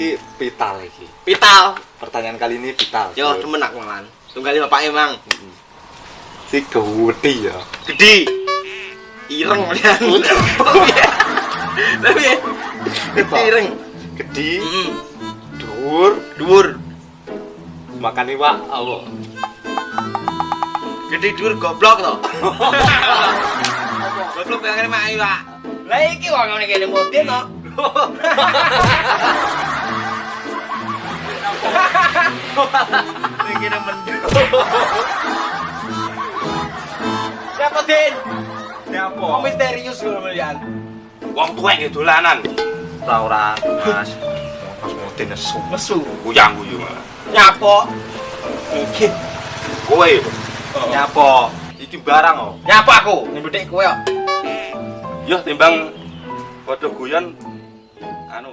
Ki vital iki. Vital. Pertanyaan kali ini vital. Yo, temen aku malan. Tunggali bapak emang. Si gede ya. Gede. Ireng lian. Tapi gede ireng. Gede, dhuwur, Dhuwur. makan iwak apa? Gede dhuwur goblok to. Goblok pengen mak iwak. Lah iki wong ngene kene motin to. Iki mendung. Siapa Din? Siapa? Kok misterius lho melian? Wong tuwek nggih dolanan. Ora ora, Mas. Pas mesti nesu. Mesu. Kuyang guyu. Nyapo. Iki. Kowe Nyapa? Iki barang oh. Nyapo aku? Nyebut kowe kok. yo timbang padha guyon anu